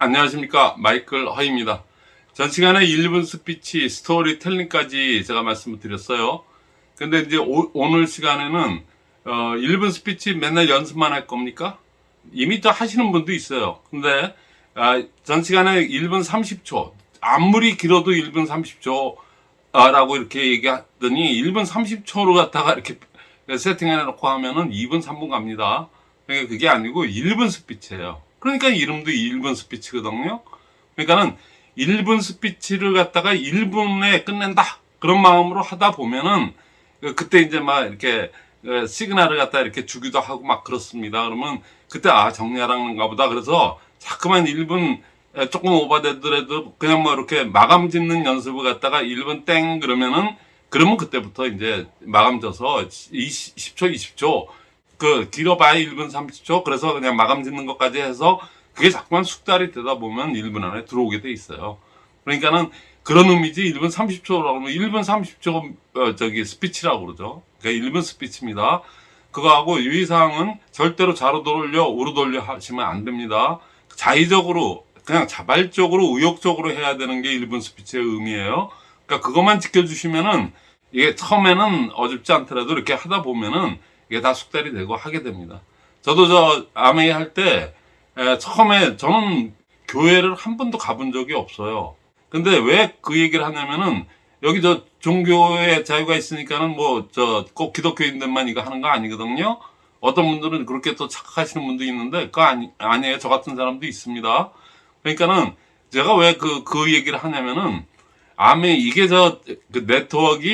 안녕하십니까. 마이클 허입니다. 전 시간에 1분 스피치 스토리텔링까지 제가 말씀을 드렸어요. 근데 이제 오, 늘 시간에는 어, 1분 스피치 맨날 연습만 할 겁니까? 이미 또 하시는 분도 있어요. 근데 아, 전 시간에 1분 30초. 아무리 길어도 1분 30초 아, 라고 이렇게 얘기하더니 1분 30초로 갖다가 이렇게 세팅해 놓고 하면은 2분 3분 갑니다. 그러니까 그게 아니고 1분 스피치예요 그러니까 이름도 1분 스피치거든요. 그러니까는 1분 스피치를 갖다가 1분에 끝낸다. 그런 마음으로 하다 보면은 그때 이제 막 이렇게 시그널을 갖다 이렇게 주기도 하고 막 그렇습니다. 그러면 그때 아 정리하라는가 보다. 그래서 자꾸만 1분 조금 오버되더라도 그냥 뭐 이렇게 마감 짓는 연습을 갖다가 1분 땡 그러면은 그러면 그때부터 이제 마감 져서 20, 10초 20초 그 길어봐야 1분 30초? 그래서 그냥 마감 짓는 것까지 해서 그게 자꾸만 숙달이 되다 보면 1분 안에 들어오게 돼 있어요. 그러니까는 그런 의미지 1분 30초라고 하면 1분 30초 어, 저기 스피치라고 그러죠. 그러니까 1분 스피치입니다. 그거하고 유의사항은 절대로 좌로 돌려 우로 돌려 하시면 안 됩니다. 자의적으로 그냥 자발적으로 의욕적으로 해야 되는 게 1분 스피치의 의미예요. 그러니까 그것만 지켜주시면은 이게 처음에는 어줍지 않더라도 이렇게 하다 보면은 이게 다 숙달이 되고 하게 됩니다. 저도 저 아메이 할 때 처음에 저는 교회를 한 번도 가본 적이 없어요. 근데 왜 그 얘기를 하냐면은 여기 저 종교의 자유가 있으니까는 뭐 저 꼭 기독교인들만 이거 하는 거 아니거든요. 어떤 분들은 그렇게 또 착각하시는 분도 있는데 그거 아니, 아니에요. 저 같은 사람도 있습니다. 그러니까는 제가 왜 그, 그 얘기를 하냐면은 아마 이게 저 그 네트워크가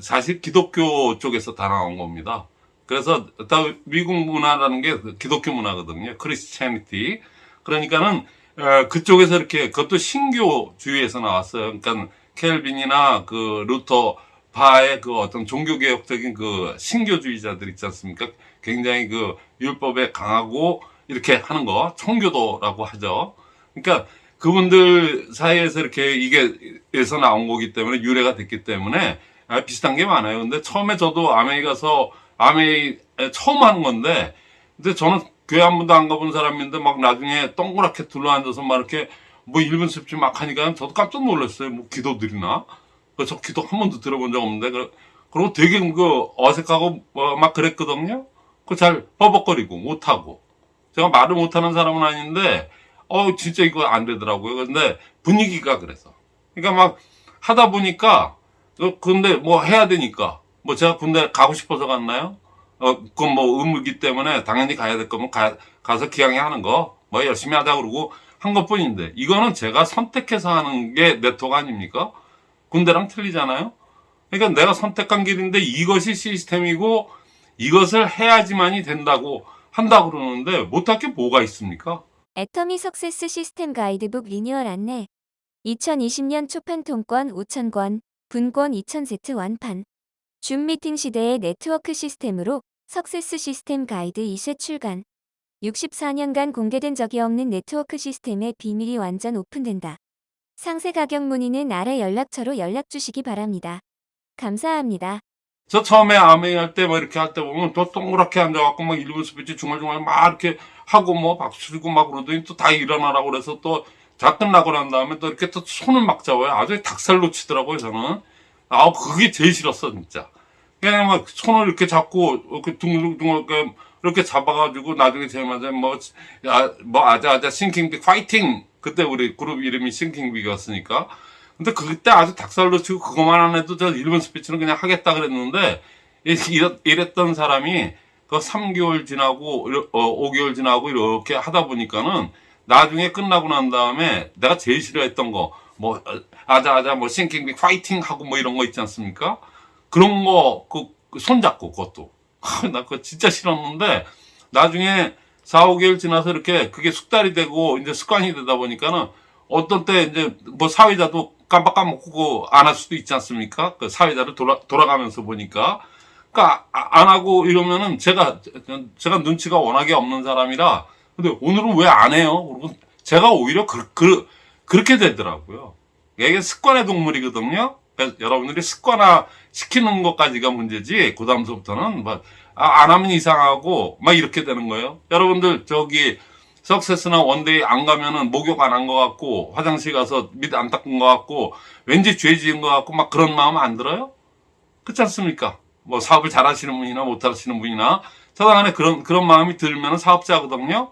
사실 기독교 쪽에서 다 나온 겁니다. 그래서 다 미국 문화라는 게 기독교 문화거든요. Christianity. 그러니까는 어, 그쪽에서 이렇게 그것도 신교주의에서 나왔어요. 그러니까 칼빈이나 그 루터 파의 그 어떤 종교개혁적인 그 신교주의자들 있지 않습니까? 굉장히 그 율법에 강하고 이렇게 하는 거 청교도라고 하죠. 그러니까 그분들 사이에서 이렇게 이게에서 나온 거기 때문에 유래가 됐기 때문에 아, 비슷한 게 많아요. 근데 처음에 저도 아메리 가서 아메이 처음 하는 건데 근데 저는 교회 한 번도 안 가본 사람인데 막 나중에 동그랗게 둘러앉아서 막 이렇게 뭐 1분 습지 막 하니까 저도 깜짝 놀랐어요. 뭐 기도 드리나? 저 기도 한 번도 들어본 적 없는데 그리고 되게 그 어색하고 뭐막 그랬거든요. 그잘 버벅거리고 못하고 제가 말을 못하는 사람은 아닌데 어 진짜 이거 안 되더라고요. 근데 분위기가 그래서 그러니까 막 하다 보니까 어, 근데 뭐 해야 되니까 뭐 제가 군대 가고 싶어서 갔나요? 어, 그건 뭐 의무이기 때문에 당연히 가야 될 거면 가, 가서 기왕에 하는 거 뭐 열심히 하자 그러고 한 것 뿐인데 이거는 제가 선택해서 하는 게 네트워크 아닙니까? 군대랑 틀리잖아요? 그러니까 내가 선택한 길인데 이것이 시스템이고 이것을 해야지만이 된다고 한다 그러는데 못할 게 뭐가 있습니까? 애터미 success 시스템 가이드북 리뉴얼 안내 2020년 초판 통권 5,000권, 분권 2,000세트 완판 줌 미팅 시대의 네트워크 시스템으로 success 시스템 가이드 2쇄 출간 64년간 공개된 적이 없는 네트워크 시스템의 비밀이 완전 오픈된다. 상세 가격 문의는 아래 연락처로 연락 주시기 바랍니다. 감사합니다. 저 처음에 암웨이 할 때 뭐 이렇게 할 때 보면 또 동그랗게 앉아갖고 막 1분 스피치 중얼중얼 막 이렇게 하고 뭐 박수 치고 막 그러더니 또 다 일어나라고 그래서 또 다 끝나고 난 다음에 또 이렇게 또 손을 막 잡아요. 아주 닭살로 치더라고요, 저는. 아, 그게 제일 싫었어, 진짜. 그냥 막 손을 이렇게 잡고, 이렇게 둥글둥글 이렇게 잡아가지고 나중에 제마자 뭐, 야, 뭐, 아자아자 Thinking Big 파이팅! 그때 우리 그룹 이름이 Thinking Big이었으니까. 근데 그때 아주 닭살로 치고 그것만 안 해도 저 일본 스피치는 그냥 하겠다 그랬는데, 이랬던 사람이 그 3개월 지나고, 어, 5개월 지나고 이렇게 하다 보니까는 나중에 끝나고 난 다음에 내가 제일 싫어했던 거, 뭐 아자아자 뭐 싱킹빅 파이팅 하고 뭐 이런 거 있지 않습니까? 그런 거 그 손잡고 그것도 나 그거 진짜 싫었는데 나중에 4, 5개월 지나서 이렇게 그게 숙달이 되고 이제 습관이 되다 보니까는 어떤 때 이제 뭐 사회자도 깜빡 까먹고 안 할 수도 있지 않습니까? 그 사회자를 돌아, 돌아가면서 보니까 그러니까 아, 안 하고 이러면은 제가 제가 눈치가 워낙에 없는 사람이라 근데 오늘은 왜 안 해요? 그리고 제가 오히려 그, 그 그렇게 되더라고요. 이게 습관의 동물이거든요. 그래서 여러분들이 습관화 시키는 것까지가 문제지, 그 다음서부터는 뭐, 아, 안 하면 이상하고, 막 이렇게 되는 거예요. 여러분들, 저기, success나 one day 안 가면은 목욕 안 한 것 같고 화장실 가서 밑 안 닦은 것 같고 왠지 죄 지은 것 같고 막 그런 마음 안 들어요? 그렇지 않습니까? 뭐 사업을 잘 하시는 분이나 못 하시는 분이나 저당 안에 그런 그런 마음이 들면 사업자거든요.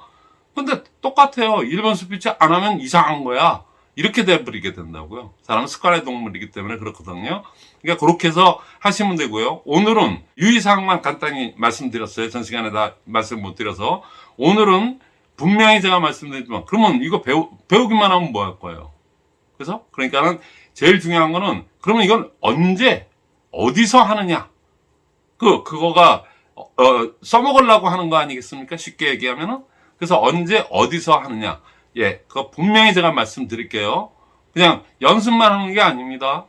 근데 똑같아요. 1분 스피치 안 하면 이상한 거야. 이렇게 돼버리게 된다고요. 사람은 습관의 동물이기 때문에 그렇거든요. 그러니까 그렇게 해서 하시면 되고요. 오늘은 유의사항만 간단히 말씀드렸어요. 전 시간에 다 말씀 못 드려서. 오늘은 분명히 제가 말씀드렸지만, 그러면 이거 배우, 배우기만 하면 뭐 할 거예요? 그래서? 그러니까는 제일 중요한 거는, 그러면 이건 언제, 어디서 하느냐? 그, 그거가, 어, 어, 써먹으려고 하는 거 아니겠습니까? 쉽게 얘기하면은. 그래서 언제, 어디서 하느냐? 예, 그거 분명히 제가 말씀드릴게요. 그냥 연습만 하는 게 아닙니다.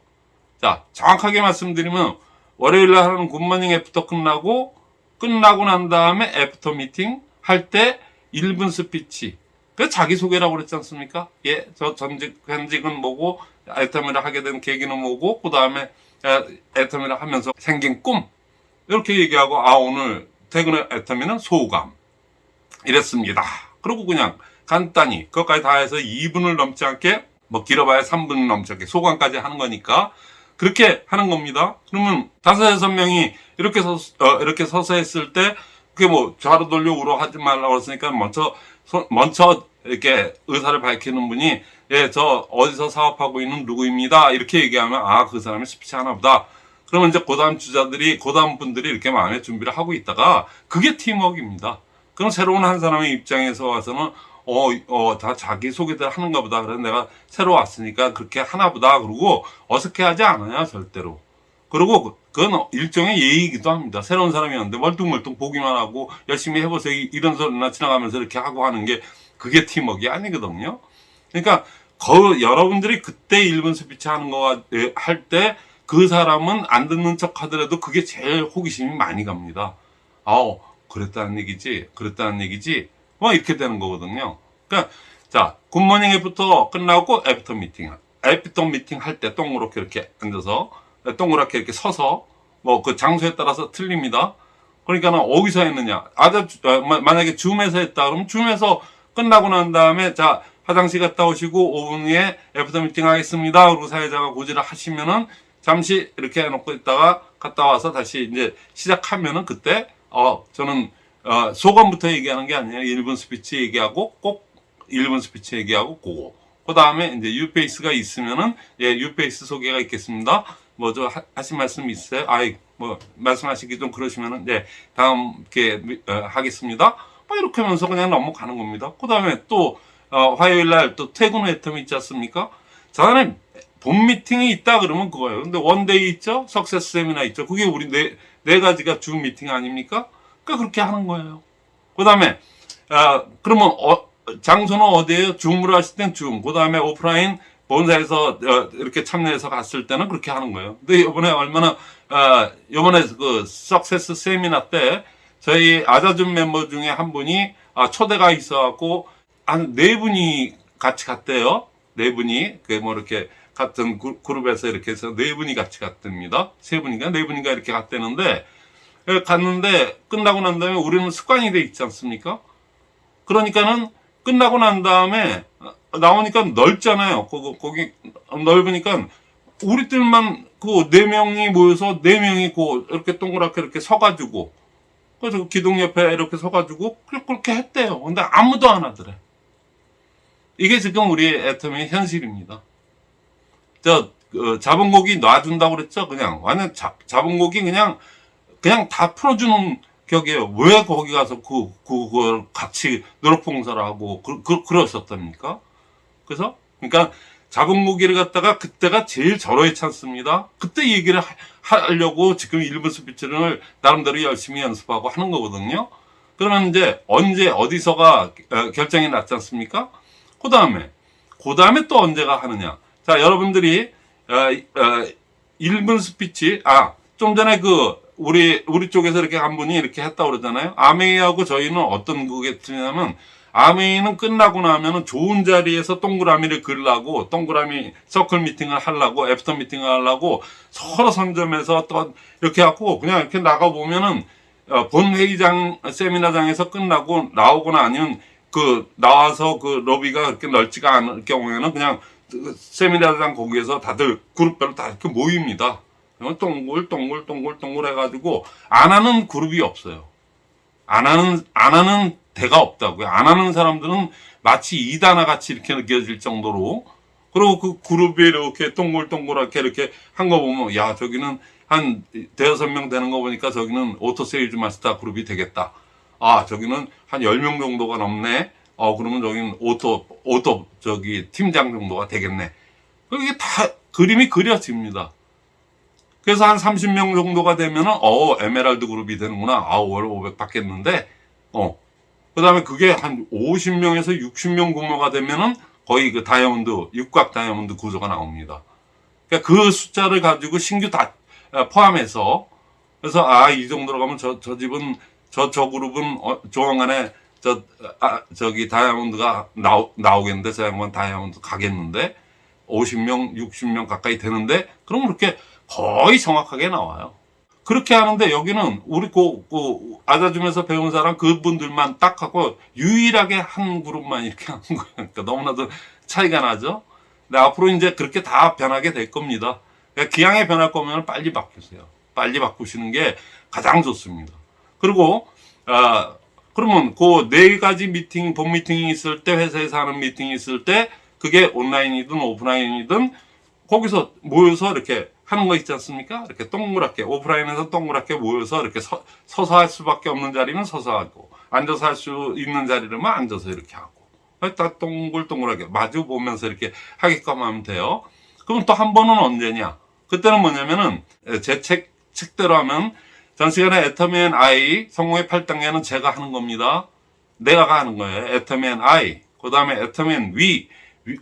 자, 정확하게 말씀드리면, 월요일에 하는 굿모닝 애프터 끝나고, 끝나고 난 다음에 after 미팅 할 때 1분 스피치. 그 자기소개라고 그랬지 않습니까? 예, 저 전직, 현직은 뭐고, 애터미를 하게 된 계기는 뭐고, 그 다음에 애터미를 하면서 생긴 꿈. 이렇게 얘기하고, 아, 오늘 퇴근 후 애터미는 소감. 이랬습니다. 그리고 그냥 간단히, 그것까지 다 해서 2분을 넘지 않게, 뭐 길어봐야 3분 넘지 않게 소감까지 하는 거니까, 그렇게 하는 겁니다. 그러면 다섯 여섯 명이 이렇게 서 어, 이렇게 서서 했을 때 그게 뭐 좌로 돌려 우로 하지 말라고 했으니까 먼저 소- 먼저 이렇게 의사를 밝히는 분이 예 저 어디서 사업하고 있는 누구입니다 이렇게 얘기하면 아 그 사람이 스피치 하나 보다. 그러면 이제 고다음 주자들이 고다음 분들이 이렇게 마음의 준비를 하고 있다가 그게 팀워크입니다. 그럼 새로운 한 사람의 입장에서 와서는 어, 어, 다 자기 소개들 하는가 보다. 그래서 내가 새로 왔으니까 그렇게 하나 보다. 그러고 어색해 하지 않아요, 절대로. 그리고 그- 그건 일종의 예의이기도 합니다. 새로운 사람이었는데 멀뚱멀뚱 보기만 하고 열심히 해보세요. 이- 이런 소리나 지나가면서 이렇게 하고 하는 게 그게 팀워크가 아니거든요. 그러니까 거, 여러분들이 그때 1분 스피치 하는 거 할 때 그 사람은 안 듣는 척 하더라도 그게 제일 호기심이 많이 갑니다. 아우, 그랬다는 얘기지, 그랬다는 얘기지. 뭐 이렇게 되는 거거든요. 그러니까 자 good morning 애터미 끝나고 after 미팅 after 미팅 할 때 동그랗게 이렇게 앉아서 동그랗게 이렇게 서서 뭐 그 장소에 따라서 틀립니다. 그러니까는 어디서 했느냐 마- 만약에 줌에서 했다 그러면 줌에서 끝나고 난 다음에 자 화장실 갔다 오시고 5분 후에 after 미팅 하겠습니다. 그리고 사회자가 고지를 하시면은 잠시 이렇게 해놓고 있다가 갔다 와서 다시 이제 시작하면은 그때 어 저는 어, 소감부터 얘기하는 게 아니라 1분 스피치 얘기하고 꼭 1분 스피치 얘기하고 그거. 그 다음에 이제 new face가 있으면은 예, new face 소개가 있겠습니다. 뭐저 하신 말씀 있어요? 아이 뭐 말씀하시기 좀 그러시면은 네 다음 게 어, 하겠습니다. 뭐 이렇게 하면서 그냥 넘어가는 겁니다. 그 다음에 또 어, 화요일 날 또 퇴근 후 애터미 있지 않습니까? 저는 본 미팅이 있다 그러면 그거예요. 근데 one day 있죠? success 세미나 있죠? 그게 우리 네, 네 가지가 주 미팅 아닙니까? 그러니까 그렇게 하는 거예요. 그 다음에, 아, 그러면, 어, 장소는 어디에요? 줌으로 하실 땐 줌. 그 다음에 오프라인 본사에서 어, 이렇게 참여해서 갔을 때는 그렇게 하는 거예요. 근데 이번에 얼마나, 아, 이번에 그 석세스 세미나 때 저희 아자줌 멤버 중에 한 분이 아, 초대가 있어갖고 한 네 분이 같이 갔대요. 네 분이, 그 뭐 이렇게 같은 그- 그룹에서 이렇게 해서 네 분이 같이 갔답니다. 세 분인가 네 분인가 이렇게 갔대는데 예, 갔는데 끝나고 난 다음에 우리는 습관이 돼 있지 않습니까? 그러니까는 끝나고 난 다음에 나오니까 넓잖아요. 거기, 거기 넓으니까 우리들만 그 네 명이 모여서 네 명이 그 이렇게 동그랗게 이렇게 서가지고 그래서 그 기둥 옆에 이렇게 서가지고 그렇게 했대요. 근데 아무도 안 하더래. 이게 지금 우리 애터미의 현실입니다. 저 어, 잡은 고기 놔준다고 그랬죠? 그냥 완전 잡, 잡은 고기 그냥 그냥 다 풀어주는 격이에요. 왜 거기 가서 그, 그, 그걸 같이 노력봉사를 하고, 그, 그, 그러셨답니까? 그래서, 그러니까, 잡은 고기를 갖다가 그때가 제일 절호의 찬스입니다. 그때 얘기를 하, 하려고 지금 일부 스피치를 나름대로 열심히 연습하고 하는 거거든요. 그러면 이제 언제, 어디서가 어, 결정이 났지 않습니까? 그 다음에, 그 다음에 또 언제가 하느냐. 자, 여러분들이, 어, 어, 1분 스피치, 아, 좀 전에 그, 우리, 우리 쪽에서 이렇게 한 분이 이렇게 했다고 그러잖아요. 암웨이하고 저희는 어떤 그게 틀리냐면, 암웨이는 끝나고 나면은 좋은 자리에서 동그라미를 그리려고, 동그라미 서클 미팅을 하려고, after 미팅을 하려고, 서로 선점해서 또 이렇게 하고, 그냥 이렇게 나가 보면은, 어, 본 회의장, 세미나장에서 끝나고 나오거나 아니면 그 나와서 그 로비가 그렇게 넓지가 않을 경우에는 그냥 그 세미나장 거기에서 다들 그룹별로 다 이렇게 모입니다. 동글 동글 동글 동글 해가지고 안 하는 그룹이 없어요. 안 하는 안 하는 데가 없다고요. 안 하는 사람들은 마치 이단아 같이 이렇게 느껴질 정도로 그리고 그 그룹이 이렇게 동글동글하게 이렇게 한 거 보면 야 저기는 한 대여섯 명 되는 거 보니까 저기는 auto 세일즈 마스터 그룹이 되겠다. 아 저기는 한 열 명 정도가 넘네. 어 그러면 저기는 auto auto 저기 팀장 정도가 되겠네. 이게 다 그림이 그려집니다. 그래서 한 30명 정도가 되면은 어 에메랄드 그룹이 되는구나. 아월 500 받겠는데. 어. 그 다음에 그게 한 50명에서 60명 규모가 되면은 거의 그 다이아몬드 육각 다이아몬드 구조가 나옵니다. 그러니까 그 숫자를 가지고 신규 다 아, 포함해서. 그래서 아 이 정도로 가면 저 저 집은 저 저 그룹은 어, 조만간에 저 아, 저기 다이아몬드가 나오, 나오겠는데? 저 양반 다이아몬드 가겠는데? 50명 60명 가까이 되는데? 그럼 그렇게 거의 정확하게 나와요. 그렇게 하는데 여기는 우리 그, 그 아자줌에서 배운 사람 그분들만 딱 하고 유일하게 한 그룹만 이렇게 하는 거예요. 그러니까 너무나도 차이가 나죠. 근데 앞으로 이제 그렇게 다 변하게 될 겁니다. 그러니까 기왕에 변할 거면 빨리 바꾸세요. 빨리 바꾸시는 게 가장 좋습니다. 그리고 아 그러면 그 네 가지 미팅 본 미팅이 있을 때 회사에서 하는 미팅이 있을 때 그게 온라인이든 오프라인이든 거기서 모여서 이렇게 하는 거 있지 않습니까? 이렇게 동그랗게 오프라인에서 동그랗게 모여서 이렇게 서, 서서 할 수밖에 없는 자리는 서서 하고 앉아서 할 수 있는 자리는 앉아서 이렇게 하고 다 동글동글하게 마주 보면서 이렇게 하게끔 하면 돼요. 그럼 또 한 번은 언제냐? 그때는 뭐냐면은 제 책 책대로 하면 전 시간에 애터맨 I 성공의 8단계는 제가 하는 겁니다. 내가 하는 거예요. 애터맨 I 그 다음에 애터맨 V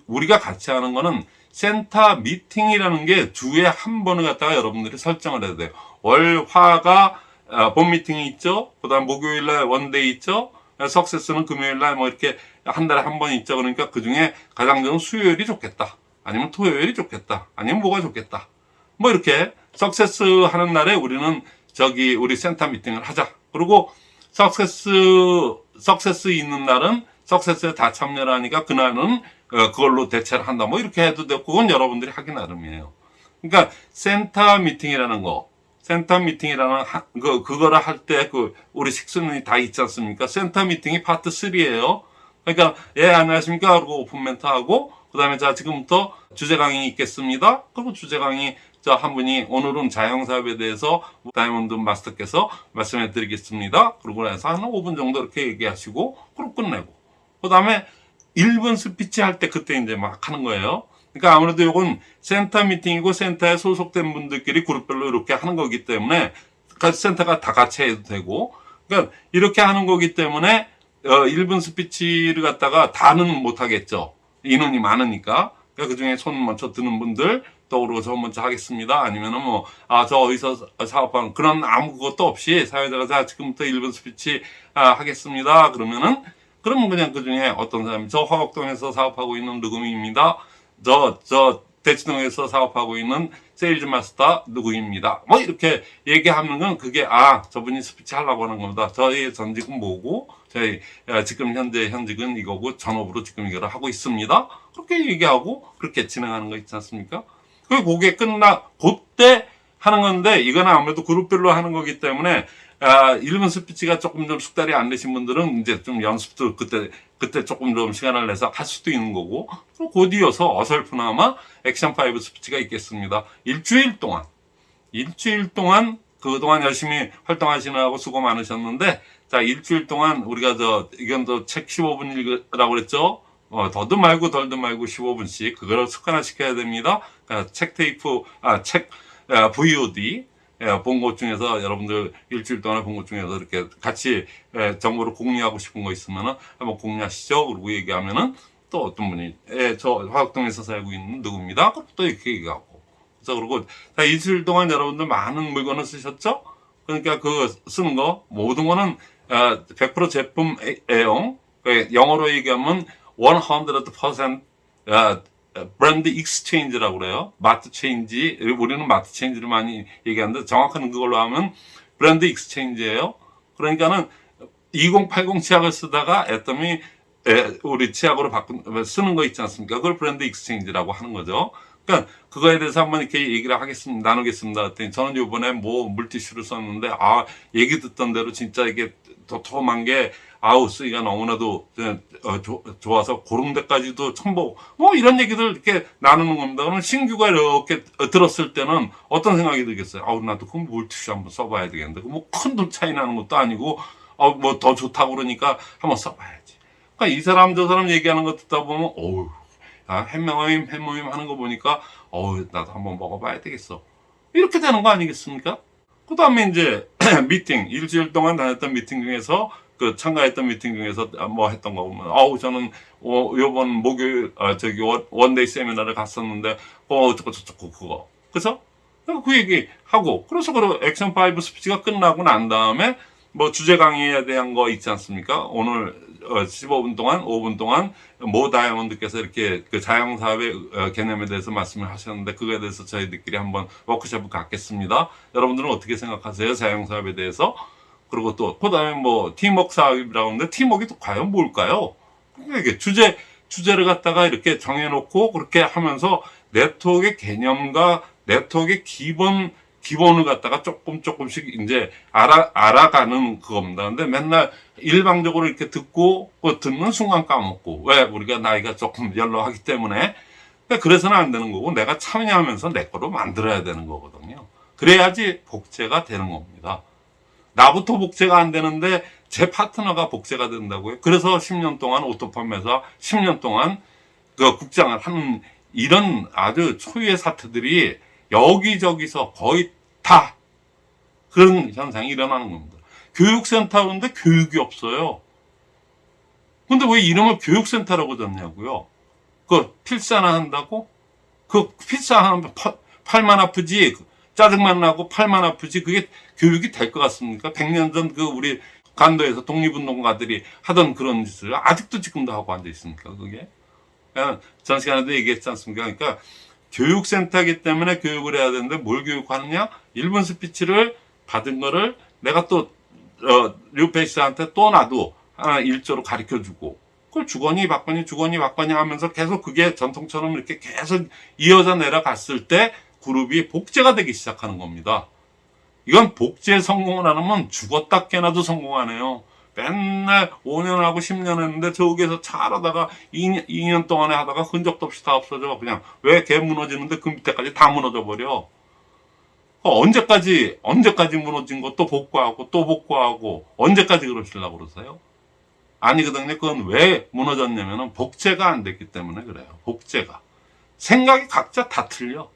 우리가 같이 하는 거는 센터 미팅이라는 게 주에 한 번을 갖다가 여러분들이 설정을 해야 돼요. 월, 화가 어, 본 미팅이 있죠. 그 다음 목요일날 one day 있죠. success는 금요일날 뭐 이렇게 한 달에 한 번 있죠. 그러니까 그 중에 가장 좋은 수요일이 좋겠다. 아니면 토요일이 좋겠다. 아니면 뭐가 좋겠다. 뭐 이렇게 success 하는 날에 우리는 저기 우리 센터 미팅을 하자. 그리고 success, success 있는 날은 success에 다 참여를 하니까 그날은 어, 그걸로 대체를 한다. 뭐 이렇게 해도 되고 그건 여러분들이 하기 나름이에요. 그러니까 센터 미팅이라는 거, 센터 미팅이라는 하, 그 그거를 할 때 그 우리 식순이 다 있지 않습니까? 센터 미팅이 파트 3예요. 그러니까 예 안녕하십니까 그리고 오픈 멘트 하고 그 다음에 자 지금부터 주제 강의 있겠습니다. 그리고 주제 강의 저 한 분이 오늘은 자영 사업에 대해서 다이아몬드 마스터께서 말씀해 드리겠습니다. 그러고 나서 한 5분 정도 이렇게 얘기하시고 그리고 끝내고 그 다음에 1분 스피치 할 때 그때 이제 막 하는 거예요. 그러니까 아무래도 이건 센터 미팅이고 센터에 소속된 분들끼리 그룹별로 이렇게 하는 거기 때문에 센터가 다 같이 해도 되고 그러니까 이렇게 하는 거기 때문에 어 1분 스피치를 갖다가 다는 못 하겠죠. 인원이 많으니까. 그러니까 그 중에 손 먼저 드는 분들 떠오르고 저 먼저 하겠습니다. 아니면은 뭐, 아, 저 어디서 사업하는 그런 아무것도 없이 사회자가 자, 지금부터 1분 스피치 아, 하겠습니다. 그러면은 그러면 그냥 그 중에 어떤 사람이 저 화곡동에서 사업하고 있는 누구입니다. 저, 저 대치동에서 사업하고 있는 세일즈 마스터 누구입니다. 뭐 이렇게 얘기하면 은 그게 아, 저분이 스피치 하려고 하는 겁니다. 저희 전직은 뭐고, 저희 아, 지금 현재 현직은 이거고 전업으로 지금 이거를 하고 있습니다. 그렇게 얘기하고 그렇게 진행하는 거 있지 않습니까? 그게 끝나, 그때 하는 건데 이거는 아무래도 그룹별로 하는 거기 때문에 아, 1분 스피치가 조금 좀 숙달이 안 되신 분들은 이제 좀 연습도 그때, 그때 조금 좀 시간을 내서 할 수도 있는 거고, 곧 이어서 어설프나마 액션 5 스피치가 있겠습니다. 일주일 동안, 일주일 동안 그동안 열심히 활동하시느라고 수고 많으셨는데, 자, 일주일 동안 우리가 저, 이건 또책 15분 읽으라고 그랬죠? 어, 더도 말고 덜도 말고 15분씩 그거를 습관화 시켜야 됩니다. 그러니까 책 테이프, 아, 책, 아, VOD, 예, 본것 중에서 여러분들 일주일 동안에 본것 중에서 이렇게 같이 예, 정보를 공유하고 싶은 거 있으면은 한번 공유하시죠. 그리고 얘기하면은 또 어떤 분이 예, 저 화학동에서 살고 있는 누구입니다. 그럼 또 이렇게 얘기하고. 그래서 그리고 자, 일주일 동안 여러분들 많은 물건을 쓰셨죠? 그러니까 그 쓰는 거 모든 거는 아, 100% 제품 애- 애용. 그 영어로 얘기하면 100% 아, brand exchange라고 그래요. mart change. 우리는 mart change를 많이 얘기하는데 정확한 그걸로 하면 brand exchange예요. 그러니까는 2080 치약을 쓰다가 애터미 에, 우리 치약으로 바꾼 쓰는 거 있지 않습니까? 그걸 brand exchange라고 하는 거죠. 그러니까 그거에 대해서 한번 이렇게 얘기를 하겠습니다. 나누겠습니다. 했더니 저는 이번에 뭐 물티슈를 썼는데 아 얘기 듣던 대로 진짜 이게 도톰한 게 아우 쓰기가 너무나도 어, 조- 좋아서 그런 데까지도 첨보 뭐 이런 얘기들 이렇게 나누는 겁니다. 그러면 신규가 이렇게 들었을 때는 어떤 생각이 들겠어요? 아우 나도 그 물티슈 한번 써봐야 되겠는데 뭐 큰 돈 차이 나는 것도 아니고 어, 뭐더 좋다고 그러니까 한번 써봐야지. 그러니까 이 사람 저 사람 얘기하는 거 듣다 보면 어우 아, 햄모임 햄모임 하는 거 보니까 어우 나도 한번 먹어봐야 되겠어. 이렇게 되는 거 아니겠습니까? 그 다음에 이제 미팅 일주일 동안 다녔던 미팅 중에서 그 참가했던 미팅 중에서 뭐 했던 거 보면 어우 저는 어, 요번 목요일 아, 저기 one, one day 세미나를 갔었는데 어 어쩌고 저쩌고 그거 그래서 그 얘기 하고 그래서 그 액션 5 스피치가 끝나고 난 다음에 뭐 주제 강의에 대한 거 있지 않습니까? 오늘 어, 15분 동안 5분 동안 모 다이아몬드께서 이렇게 그 자영사업의 어, 개념에 대해서 말씀을 하셨는데 그거에 대해서 저희들끼리 한번 워크숍을 갖겠습니다. 여러분들은 어떻게 생각하세요? 자영사업에 대해서? 그리고 또 그다음에 뭐 팀워크 사업이라고 하는데 팀워크가 또 과연 뭘까요? 그러니까 이게 주제 주제를 갖다가 이렇게 정해놓고 그렇게 하면서 네트워크의 개념과 네트워크의 기본 기본을 갖다가 조금 조금씩 이제 알아 알아가는 그겁니다. 근데 맨날 일방적으로 이렇게 듣고 그 듣는 순간 까먹고 왜 우리가 나이가 조금 연로하기 때문에 그래서는 안 되는 거고 내가 참여하면서 내 거로 만들어야 되는 거거든요. 그래야지 복제가 되는 겁니다. 나부터 복제가 안 되는데 제 파트너가 복제가 된다고요. 그래서 10년 동안 오토팜에서 10년 동안 그 국장을 하는 이런 아주 초유의 사태들이 여기저기서 거의 다 그런 현상이 일어나는 겁니다. 교육센터인데 교육이 없어요. 근데 왜 이름을 교육센터라고 졌냐고요? 그 필사나 한다고? 그 필사하면 팔- 팔만 아프지 짜증만 나고 팔만 아프지 그게 교육이 될 것 같습니까? 100년 전 그 우리 간도에서 독립운동가들이 하던 그런 짓을 아직도 지금도 하고 앉아 있습니까? 그게? 그냥 전 시간에도 얘기했지 않습니까? 그러니까 교육센터이기 때문에 교육을 해야 되는데 뭘 교육하느냐? 1분 스피치를 받은 거를 내가 또 어, 류페이스한테 또 나도 하나 일조로 가르쳐 주고 그걸 주거니 받거니 주거니 받거니 하면서 계속 그게 전통처럼 이렇게 계속 이어져 내려갔을 때 그룹이 복제가 되기 시작하는 겁니다. 이건 복제 성공을 안 하면 죽었다 깨나도 성공 안 해요. 맨날 5년 하고 10년 했는데 저기에서 잘하다가 2년, 2년 동안에 하다가 흔적도 없이 다 없어져. 그냥 왜 개 무너지는데 그 밑에까지 다 무너져 버려. 어, 언제까지, 언제까지 무너진 것도 복구하고 또 복구하고 언제까지 그러시려고 그러세요? 아니거든요. 그건 왜 무너졌냐면 은 복제가 안 됐기 때문에 그래요. 복제가. 생각이 각자 다 틀려.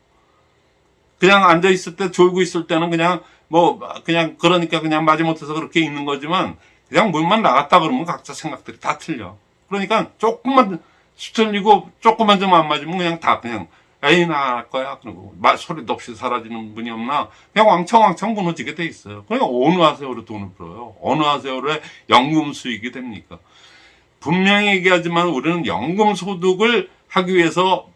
그냥 앉아 있을 때 졸고 있을 때는 그냥 뭐 그냥 그러니까 그냥 마지못해서 그렇게 있는 거지만 그냥 문만 나갔다 그러면 각자 생각들이 다 틀려. 그러니까 조금만 수틀리고 조금만 좀 안 맞으면 그냥 다 그냥 에이 나 할 거야 그리고 말 소리도 없이 사라지는 분이 없나 그냥 왕창왕창 무너지게 돼 있어요. 그러니까 어느 하세요로 돈을 벌어요. 어느 하세요로의 연금 수익이 됩니까? 분명히 얘기하지만 우리는 연금 소득을 하기 위해서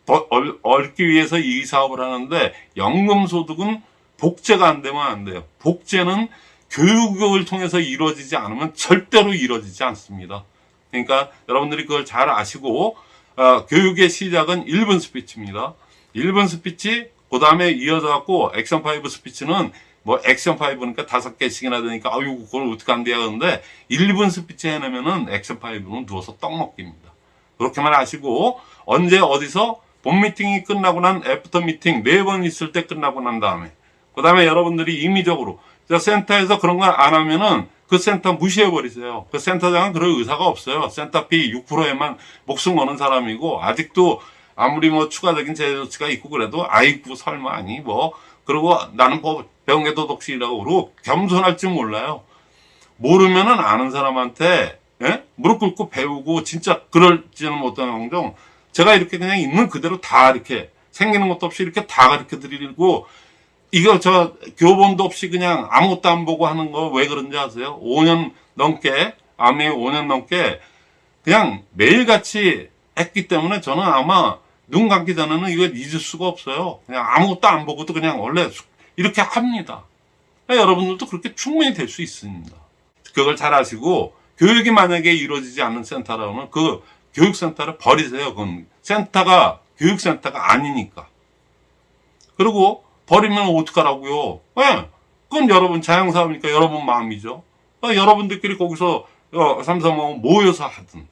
얻기 위해서 이 사업을 하는데 연금 소득은 복제가 안 되면 안 돼요. 복제는 교육을 통해서 이루어지지 않으면 절대로 이루어지지 않습니다. 그러니까 여러분들이 그걸 잘 아시고 어, 교육의 시작은 1분 스피치입니다. 1분 스피치 그 다음에 이어져 갖고 액션 5 스피치는 뭐 액션 5니까 다섯 개씩이나 되니까 아유 그걸 어떻게 한대요 그런데 1분 스피치 해내면은 액션 5는 누워서 떡 먹기입니다. 그렇게만 아시고 언제 어디서 본 미팅이 끝나고 난 after 미팅 네 번 있을 때 끝나고 난 다음에 그 다음에 여러분들이 임의적으로 저 센터에서 그런 걸안 하면은 그 센터 무시해 버리세요. 그 센터장은 그럴 의사가 없어요. 센터비 6%에만 목숨 거는 사람이고 아직도 아무리 뭐 추가적인 제재 조치가 있고 그래도 아이고 설마 아니 뭐 그리고 나는 뭐 배운 게 도덕실이라고 그러고 겸손할 줄 몰라요. 모르면은 아는 사람한테 예? 무릎 꿇고 배우고 진짜 그럴지는 못하는 제가 이렇게 그냥 있는 그대로 다 이렇게 생기는 것도 없이 이렇게 다 가르쳐 드리고 이거 저 교본도 없이 그냥 아무것도 안 보고 하는 거 왜 그런지 아세요? 5년 넘게 아메 5년 넘게 그냥 매일같이 했기 때문에 저는 아마 눈 감기 전에는 이걸 잊을 수가 없어요. 그냥 아무것도 안 보고도 그냥 원래 이렇게 합니다. 그러니까 여러분들도 그렇게 충분히 될 수 있습니다. 그걸 잘 아시고 교육이 만약에 이루어지지 않는 센터라면 그 교육센터를 버리세요. 그건 센터가 교육센터가 아니니까. 그리고 버리면 어떡하라고요? 예. 그건 여러분 자영사업이니까 여러분 마음이죠. 어, 여러분들끼리 거기서 어, 삼성하고 모여서 하든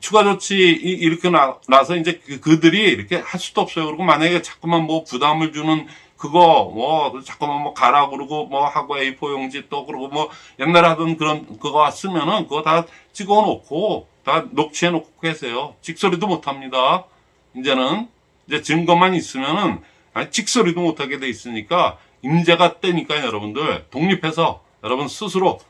추가 조치 이- 이렇게 나, 나서 이제 그, 그들이 이렇게 할 수도 없어요. 그리고 만약에 자꾸만 뭐 부담을 주는 그거 뭐 자꾸만 뭐 가라 그러고 뭐 하고 A4 용지 또 그러고 뭐 옛날에 하던 그런 그거 쓰면은 그거 다 찍어 놓고 다 녹취해 놓고 계세요. 찍소리도 못 합니다. 이제는 이제 증거만 있으면은 아니, 찍소리도 못 하게 돼 있으니까 임제가 때니까 여러분들 독립해서 여러분 스스로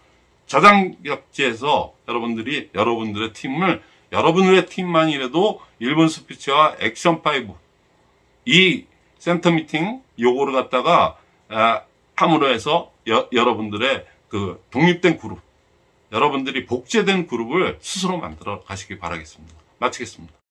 저장격지에서 여러분들이 여러분들의 팀을 여러분들의 팀만이라도 1분 스피치와 액션 5이 센터 미팅 요거를 갖다가 아, 함으로 해서 여, 여러분들의 그 독립된 그룹 여러분들이 복제된 그룹을 스스로 만들어 가시기 바라겠습니다. 마치겠습니다.